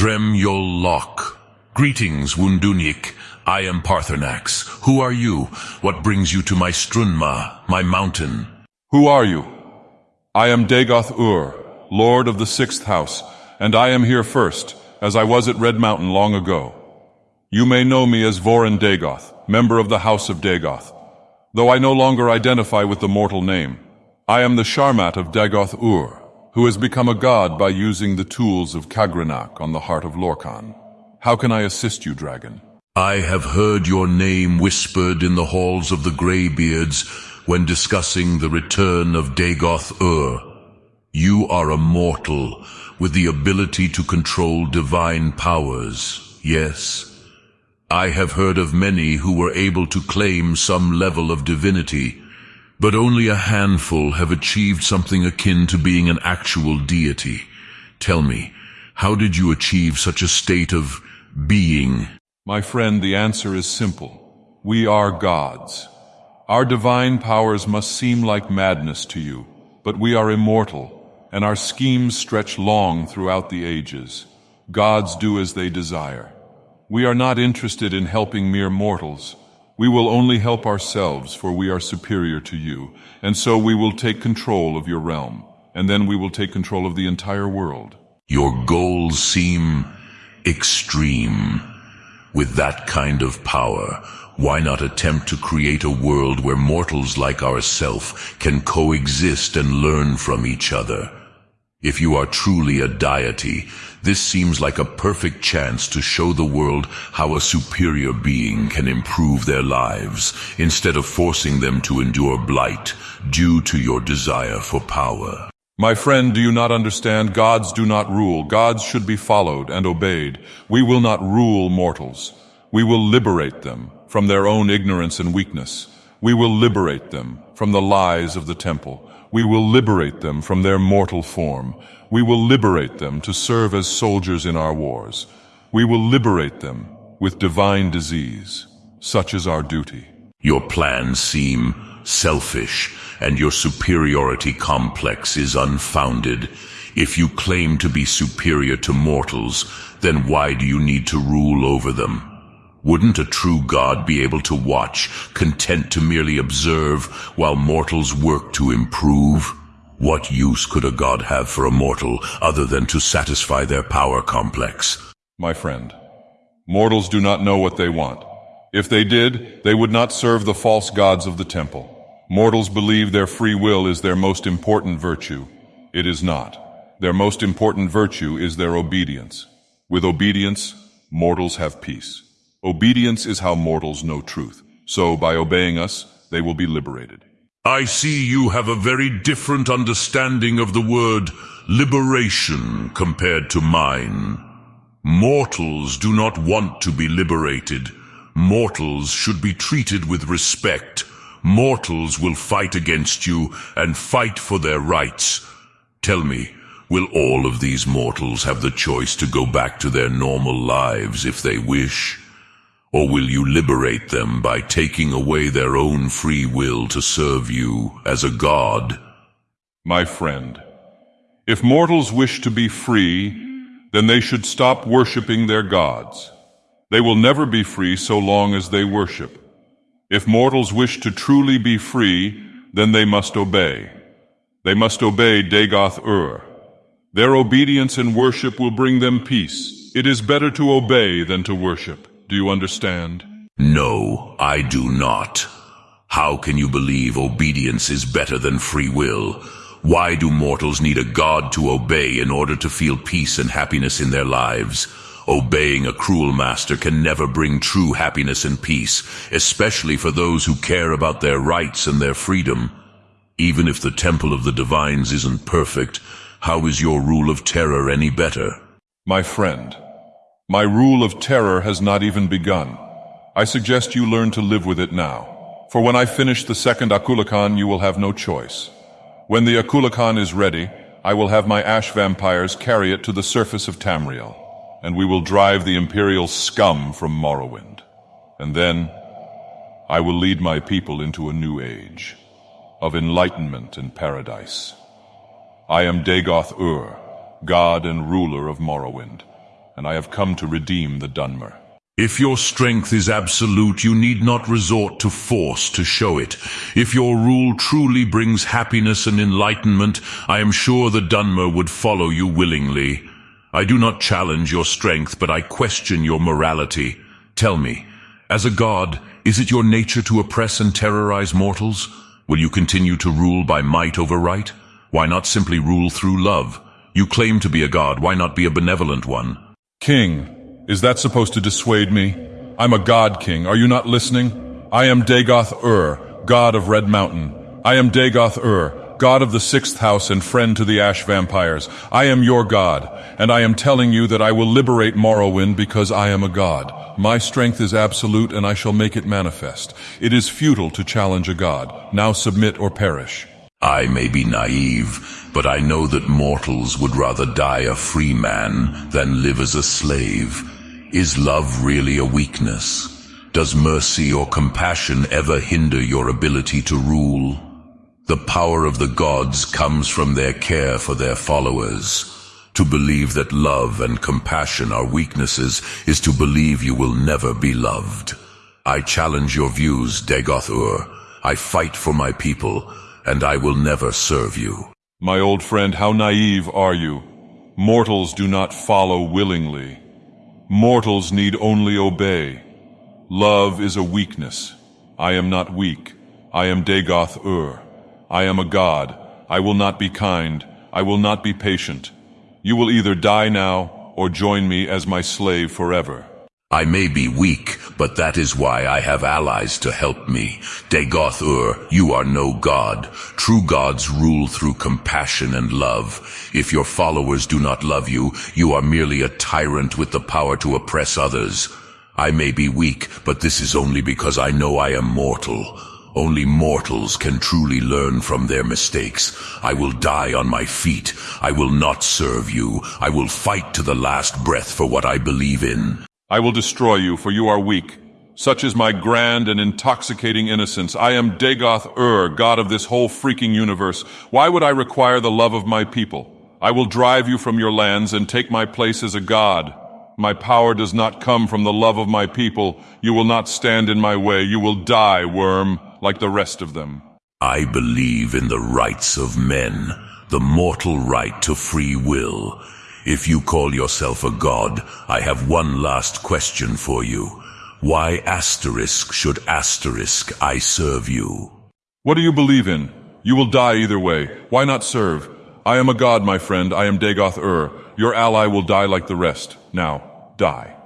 Drem Yol Lok. Greetings, Wunduniik. I am Paarthurnax. Who are you? What brings you to my Strunmah, my mountain? Who are you? I am Dagoth Ur, Lord of the Sixth House, and I am here first, as I was at Red Mountain long ago. You may know me as Voryn Dagoth, member of the House of Dagoth. Though I no longer identify with the mortal name, I am the Sharmat of Dagoth Ur, who has become a god by using the tools of Kagrenak on the heart of Lorkhan. How can I assist you, dragon? I have heard your name whispered in the halls of the Greybeards when discussing the return of Dagoth Ur. You are a mortal with the ability to control divine powers, yes? I have heard of many who were able to claim some level of divinity, but only a handful have achieved something akin to being an actual deity. Tell me, how did you achieve such a state of being? My friend, the answer is simple. We are gods. Our divine powers must seem like madness to you, but we are immortal, and our schemes stretch long throughout the ages. Gods do as they desire. We are not interested in helping mere mortals. We will only help ourselves, for we are superior to you, and so we will take control of your realm, and then we will take control of the entire world. Your goals seem extreme. With that kind of power, why not attempt to create a world where mortals like ourself can coexist and learn from each other? If you are truly a deity, this seems like a perfect chance to show the world how a superior being can improve their lives, instead of forcing them to endure blight due to your desire for power. My friend, do you not understand? Gods do not rule. Gods should be followed and obeyed. We will not rule mortals. We will liberate them from their own ignorance and weakness. We will liberate them from the lies of the temple. We will liberate them from their mortal form. We will liberate them to serve as soldiers in our wars. We will liberate them with divine disease. Such is our duty. Your plans seem selfish, and your superiority complex is unfounded. If you claim to be superior to mortals, then why do you need to rule over them? Wouldn't a true god be able to watch, content to merely observe, while mortals work to improve? What use could a god have for a mortal other than to satisfy their power complex? My friend, mortals do not know what they want. If they did, they would not serve the false gods of the temple. Mortals believe their free will is their most important virtue. It is not. Their most important virtue is their obedience. With obedience, mortals have peace. Obedience is how mortals know truth. So, by obeying us, they will be liberated. I see you have a very different understanding of the word liberation compared to mine. Mortals do not want to be liberated. Mortals should be treated with respect mortals will fight against you and fight for their rights. Tell me, will all of these mortals have the choice to go back to their normal lives if they wish? Or will you liberate them by taking away their own free will to serve you as a god? My friend, if mortals wish to be free, then they should stop worshipping their gods. They will never be free so long as they worship. If mortals wish to truly be free, then they must obey. They must obey Dagoth Ur. Their obedience and worship will bring them peace. It is better to obey than to worship. Do you understand? No, I do not. How can you believe obedience is better than free will? Why do mortals need a god to obey in order to feel peace and happiness in their lives? Obeying a cruel master can never bring true happiness and peace, especially for those who care about their rights and their freedom. Even if the Temple of the Divines isn't perfect, how is your rule of terror any better? My friend, my rule of terror has not even begun. I suggest you learn to live with it now. For when I finish the second Akulakhan, you will have no choice. When the Akulakhan is ready, I will have my ash vampires carry it to the surface of Tamriel and we will drive the imperial scum from Morrowind. And then I will lead my people into a new age of enlightenment and paradise. I am Dagoth Ur, god and ruler of Morrowind, and I have come to redeem the Dunmer. If your strength is absolute, you need not resort to force to show it. If your rule truly brings happiness and enlightenment, I am sure the Dunmer would follow you willingly. I do not challenge your strength, but I question your morality. Tell me, as a god, is it your nature to oppress and terrorize mortals? Will you continue to rule by might over right? Why not simply rule through love? You claim to be a god, why not be a benevolent one? King, is that supposed to dissuade me? I'm a god king. Are you not listening? I am Dagoth Ur, god of Red Mountain. I am Dagoth Ur, god of the sixth house and friend to the ash vampires. I am your god, and I am telling you that I will liberate Morrowind because I am a god. My strength is absolute and I shall make it manifest. It is futile to challenge a god. Now submit or perish. I may be naive, but I know that mortals would rather die a free man than live as a slave. Is love really a weakness? Does mercy or compassion ever hinder your ability to rule? The power of the gods comes from their care for their followers. To believe that love and compassion are weaknesses is to believe you will never be loved. I challenge your views, Dagoth I fight for my people, and I will never serve you. My old friend, how naive are you? Mortals do not follow willingly. Mortals need only obey. Love is a weakness. I am not weak. I am Dagoth Ur. I am a god. I will not be kind. I will not be patient. You will either die now or join me as my slave forever. I may be weak, but that is why I have allies to help me. Dagoth Ur, you are no god. True gods rule through compassion and love. If your followers do not love you, you are merely a tyrant with the power to oppress others. I may be weak, but this is only because I know I am mortal. Only mortals can truly learn from their mistakes. I will die on my feet. I will not serve you. I will fight to the last breath for what I believe in. I will destroy you, for you are weak. Such is my grand and intoxicating innocence. I am Dagoth Ur, god of this whole freaking universe. Why would I require the love of my people? I will drive you from your lands and take my place as a god. My power does not come from the love of my people. You will not stand in my way. You will die, worm, like the rest of them. I believe in the rights of men, the mortal right to free will. If you call yourself a god, I have one last question for you. Why asterisk should asterisk I serve you? What do you believe in? You will die either way. Why not serve? I am a god, my friend. I am Dagoth Ur. Your ally will die like the rest. Now, die.